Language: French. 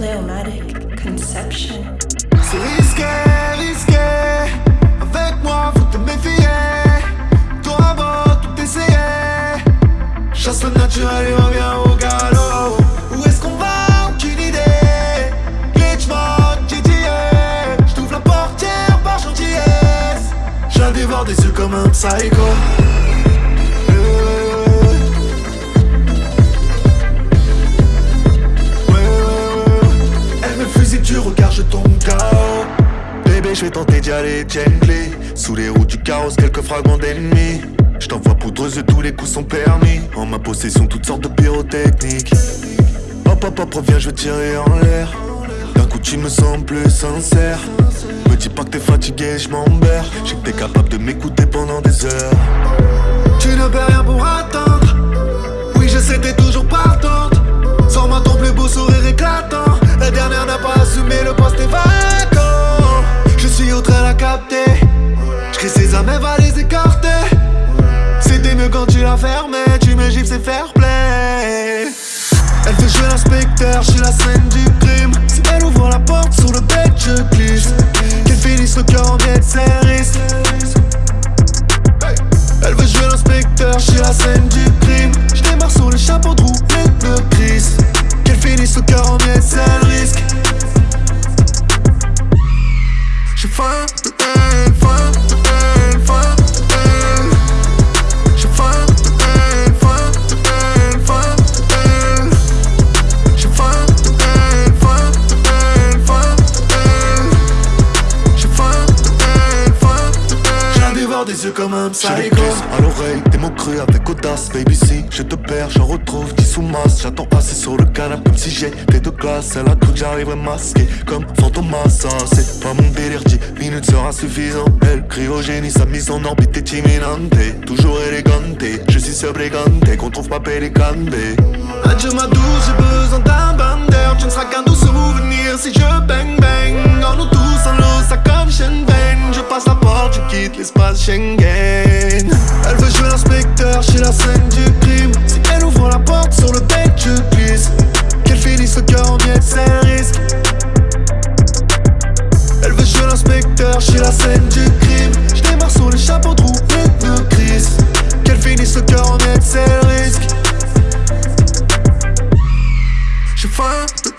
Pléomatic conception. C'est risqué, risqué. Avec moi, faut te méfier. Toi, bon, tout essayer. Chasse le naturel et reviens au galop. Où est-ce qu'on va? Aucune idée. Glitch mode, GTA. J't'ouvre la portière par gentillesse. Je la dévore des yeux comme un psycho. Bébé, je vais tenter d'y aller gently. Sous les roues du chaos, quelques fragments d'ennemis. Je t'envoie poudreuse, tous les coups sont permis. En ma possession, toutes sortes de pyrotechniques. Hop hop hop, reviens, je vais tirer en l'air. D'un coup, tu me sens plus sincère. Me dis pas que t'es fatigué, je m'emberre Je sais que t'es capable de m'écouter pendant des heures Elle va les écarter C'était mieux quand tu la fermais Tu me gifles, c'est fair play. Elle veut jouer l'inspecteur, je suis la scène du crime. Si elle ouvre la porte sur le bed, je glisse. Qu'elle finisse le cœur en miettes, c'est risque. Elle veut jouer l'inspecteur, je suis la scène du crime. Je démarre sur le chapeau de roue, pneus gris Qu'elle finisse le cœur en miettes, c'est dévore des yeux comme un psycho. à l'oreille, des mots crus avec audace Baby si je te perds, j'en retrouve 10 sous masse. J'attends assis sur le canapé comme si j'étais de glace Elle a cru que j'arriverais masqué comme Fantomas Ça c'est pas mon délire, 10 minutes sera suffisant. Elle crie au génie, sa mise en orbite est imminente. Toujours élégante, je suis subrégante Qu'on trouve pas pélicante Adieu ma douce, j'ai besoin d'un bain d'air Tu ne seras qu'un doux souvenir si je bang bang. En Elle veut jouer l'inspecteur, suis la scène du crime. Si elle ouvre la porte sur le bed, je glisse. Qu'elle finisse le cœur en miettes, c'est risque. Elle veut jouer l'inspecteur, suis la scène du crime. Je démarre sur les chapeaux de roue, pneus gris Qu'elle finisse le cœur en miettes, c'est risque. J'ai de faim de